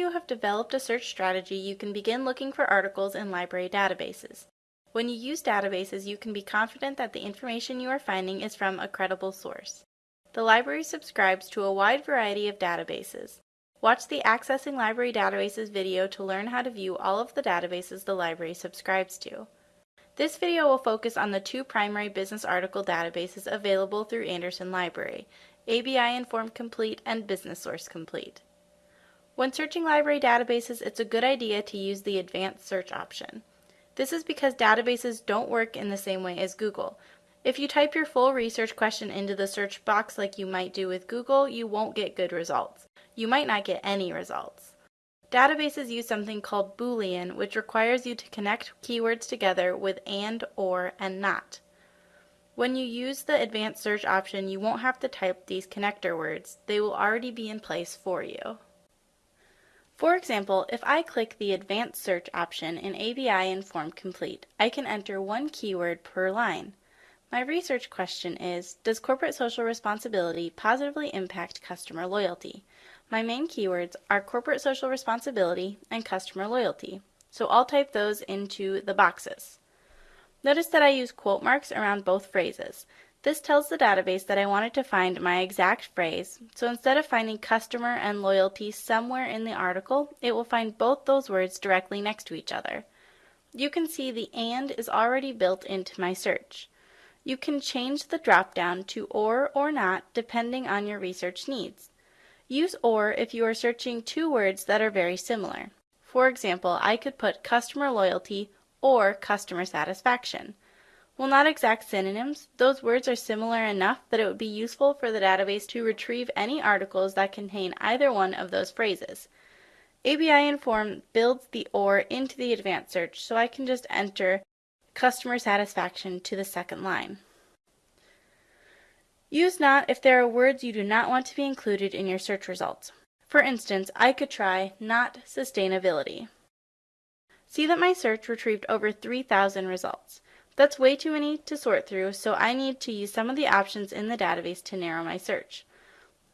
you have developed a search strategy, you can begin looking for articles in library databases. When you use databases, you can be confident that the information you are finding is from a credible source. The library subscribes to a wide variety of databases. Watch the Accessing Library Databases video to learn how to view all of the databases the library subscribes to. This video will focus on the two primary business article databases available through Anderson Library, ABI Inform Complete and Business Source Complete. When searching library databases, it's a good idea to use the Advanced Search option. This is because databases don't work in the same way as Google. If you type your full research question into the search box like you might do with Google, you won't get good results. You might not get any results. Databases use something called Boolean, which requires you to connect keywords together with and, or, and not. When you use the advanced search option, you won't have to type these connector words. They will already be in place for you. For example, if I click the Advanced Search option in ABI Inform Complete, I can enter one keyword per line. My research question is, does corporate social responsibility positively impact customer loyalty? My main keywords are corporate social responsibility and customer loyalty, so I'll type those into the boxes. Notice that I use quote marks around both phrases. This tells the database that I wanted to find my exact phrase, so instead of finding customer and loyalty somewhere in the article, it will find both those words directly next to each other. You can see the AND is already built into my search. You can change the dropdown to OR or NOT depending on your research needs. Use OR if you are searching two words that are very similar. For example, I could put customer loyalty or customer satisfaction. While not exact synonyms, those words are similar enough that it would be useful for the database to retrieve any articles that contain either one of those phrases. ABI Inform builds the OR into the advanced search, so I can just enter customer satisfaction to the second line. Use not if there are words you do not want to be included in your search results. For instance, I could try not sustainability. See that my search retrieved over 3,000 results. That's way too many to sort through, so I need to use some of the options in the database to narrow my search.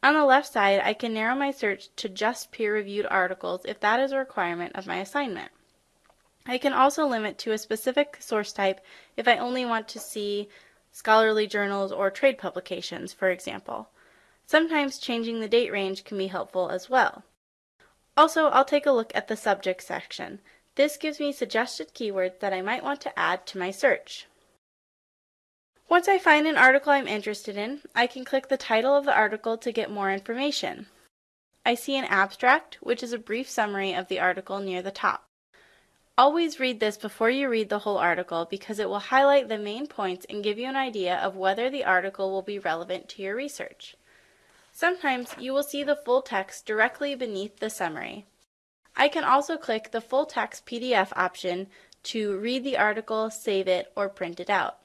On the left side, I can narrow my search to just peer-reviewed articles if that is a requirement of my assignment. I can also limit to a specific source type if I only want to see scholarly journals or trade publications, for example. Sometimes changing the date range can be helpful as well. Also, I'll take a look at the subject section. This gives me suggested keywords that I might want to add to my search. Once I find an article I'm interested in, I can click the title of the article to get more information. I see an abstract, which is a brief summary of the article near the top. Always read this before you read the whole article because it will highlight the main points and give you an idea of whether the article will be relevant to your research. Sometimes you will see the full text directly beneath the summary. I can also click the full text PDF option to read the article, save it, or print it out.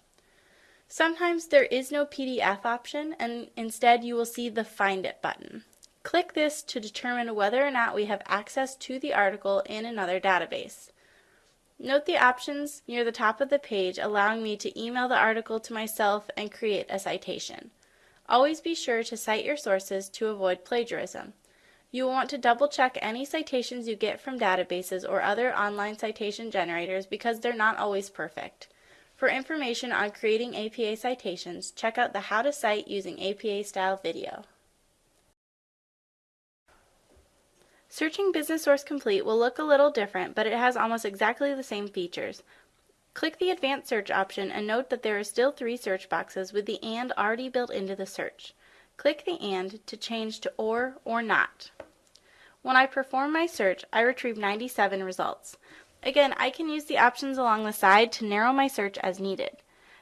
Sometimes there is no PDF option and instead you will see the Find It button. Click this to determine whether or not we have access to the article in another database. Note the options near the top of the page allowing me to email the article to myself and create a citation. Always be sure to cite your sources to avoid plagiarism. You will want to double check any citations you get from databases or other online citation generators because they're not always perfect. For information on creating APA citations, check out the How to Cite Using APA Style video. Searching Business Source Complete will look a little different, but it has almost exactly the same features. Click the Advanced Search option and note that there are still three search boxes with the AND already built into the search. Click the AND to change to OR or NOT. When I perform my search, I retrieve 97 results. Again, I can use the options along the side to narrow my search as needed.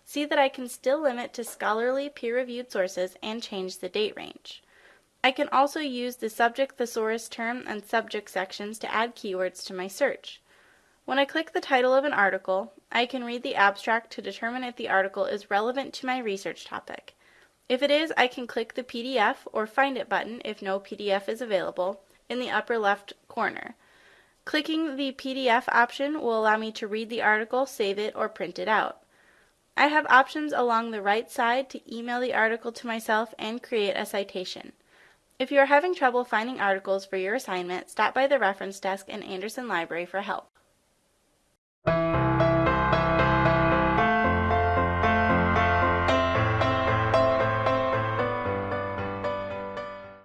See that I can still limit to scholarly peer-reviewed sources and change the date range. I can also use the subject thesaurus term and subject sections to add keywords to my search. When I click the title of an article, I can read the abstract to determine if the article is relevant to my research topic. If it is, I can click the PDF or Find It button if no PDF is available in the upper left corner. Clicking the PDF option will allow me to read the article, save it, or print it out. I have options along the right side to email the article to myself and create a citation. If you are having trouble finding articles for your assignment, stop by the reference desk in Anderson Library for help.